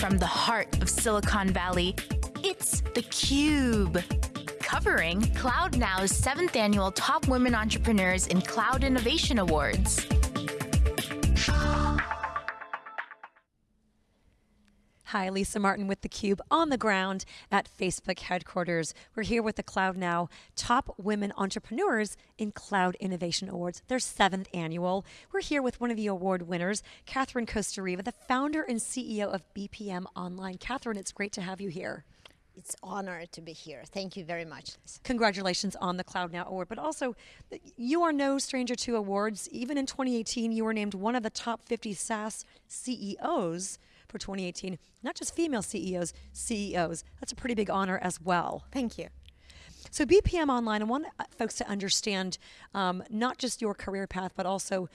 from the heart of Silicon Valley, it's theCUBE. Covering CloudNow's seventh annual Top Women Entrepreneurs in Cloud Innovation Awards. Hi, Lisa Martin with theCUBE on the ground at Facebook headquarters. We're here with the Cloud Now Top Women Entrepreneurs in Cloud Innovation Awards, their seventh annual. We're here with one of the award winners, Catherine Kostereva, the founder and CEO of BPM Online. Catherine, it's great to have you here. It's honor to be here. Thank you very much. Congratulations on the Cloud Now Award, but also you are no stranger to awards. Even in 2018, you were named one of the top 50 SaaS CEOs for 2018. Not just female CEOs, CEOs. That's a pretty big honor as well. Thank you. So BPM Online, I want uh, folks to understand um, not just your career path, but also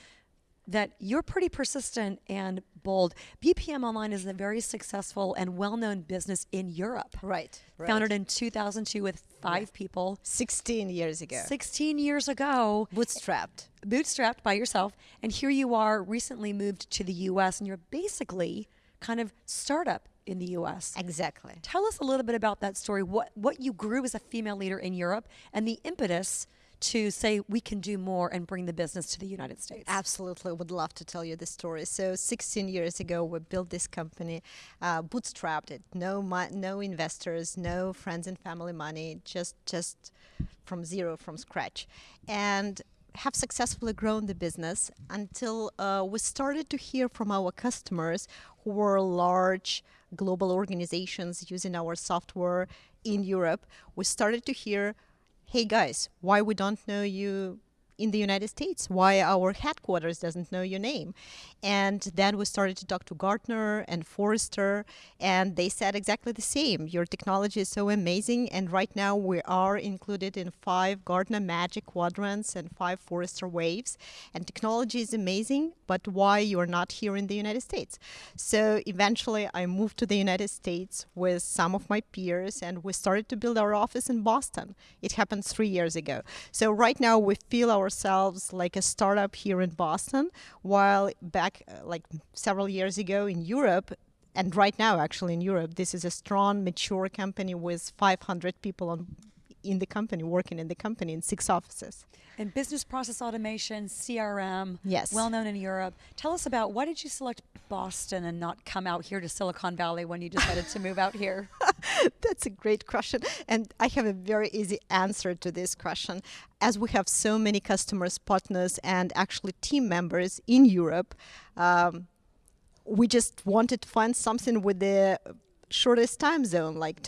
that you're pretty persistent and bold. BPM Online is a very successful and well-known business in Europe. Right, right. Founded in 2002 with five yeah. people. 16 years ago. 16 years ago. Bootstrapped. Bootstrapped by yourself. And here you are, recently moved to the US, and you're basically kind of startup in the US. Exactly. Tell us a little bit about that story, what, what you grew as a female leader in Europe, and the impetus to say we can do more and bring the business to the United States? Absolutely, would love to tell you the story. So 16 years ago, we built this company, uh, bootstrapped it, no, no investors, no friends and family money, just, just from zero, from scratch. And have successfully grown the business until uh, we started to hear from our customers who were large global organizations using our software in Europe. We started to hear, hey guys, why we don't know you in the United States, why our headquarters doesn't know your name. And then we started to talk to Gartner and Forrester, and they said exactly the same. Your technology is so amazing, and right now we are included in five Gartner Magic Quadrants and five Forrester Waves. And technology is amazing, but why you're not here in the United States? So eventually I moved to the United States with some of my peers, and we started to build our office in Boston. It happened three years ago. So right now we feel our ourselves like a startup here in Boston, while back uh, like several years ago in Europe, and right now actually in Europe, this is a strong, mature company with 500 people on in the company, working in the company in six offices. And business process automation, CRM, yes. well known in Europe. Tell us about why did you select Boston and not come out here to Silicon Valley when you decided to move out here? That's a great question. And I have a very easy answer to this question. As we have so many customers, partners, and actually team members in Europe, um, we just wanted to find something with the shortest time zone, like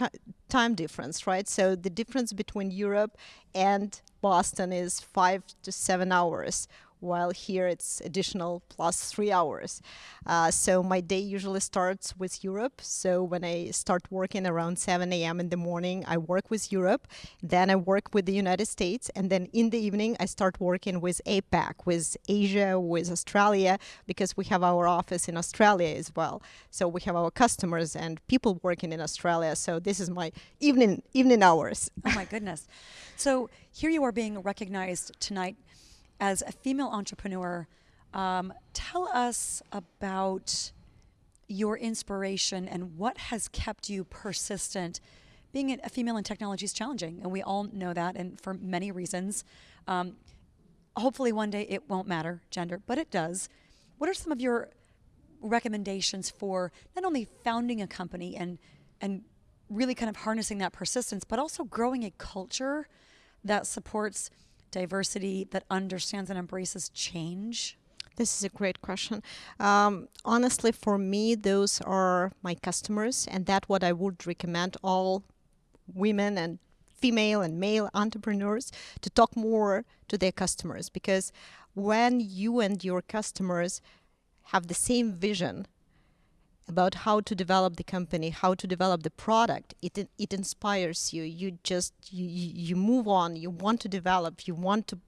time difference, right? So the difference between Europe and Boston is five to seven hours while here it's additional plus three hours. Uh, so my day usually starts with Europe. So when I start working around 7 a.m. in the morning, I work with Europe. Then I work with the United States. And then in the evening, I start working with APAC, with Asia, with Australia, because we have our office in Australia as well. So we have our customers and people working in Australia. So this is my evening, evening hours. Oh my goodness. So here you are being recognized tonight as a female entrepreneur, um, tell us about your inspiration and what has kept you persistent. Being a female in technology is challenging, and we all know that, and for many reasons. Um, hopefully, one day it won't matter gender, but it does. What are some of your recommendations for not only founding a company and and really kind of harnessing that persistence, but also growing a culture that supports diversity that understands and embraces change? This is a great question. Um, honestly, for me, those are my customers, and that what I would recommend all women and female and male entrepreneurs to talk more to their customers because when you and your customers have the same vision about how to develop the company, how to develop the product, it it inspires you. You just you you move on. You want to develop. You want to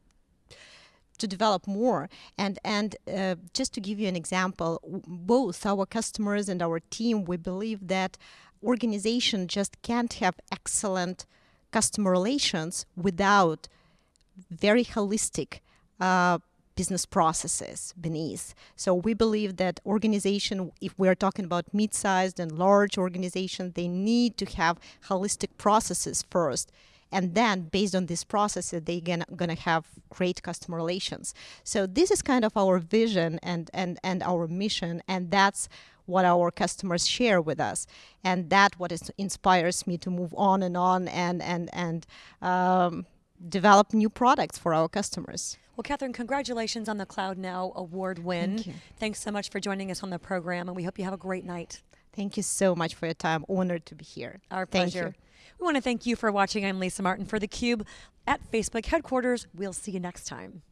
to develop more. And and uh, just to give you an example, both our customers and our team, we believe that organization just can't have excellent customer relations without very holistic uh, business processes beneath. So we believe that organization, if we are talking about mid-sized and large organizations, they need to have holistic processes first. And then based on this process they're gonna, gonna have great customer relations. So this is kind of our vision and and and our mission and that's what our customers share with us. And that what is, inspires me to move on and on and and and um, develop new products for our customers well, Catherine, congratulations on the Cloud Now Award win. Thank you. Thanks so much for joining us on the program, and we hope you have a great night. Thank you so much for your time. Honored to be here. Our Thank pleasure. You. We want to thank you for watching. I'm Lisa Martin for theCUBE at Facebook headquarters. We'll see you next time.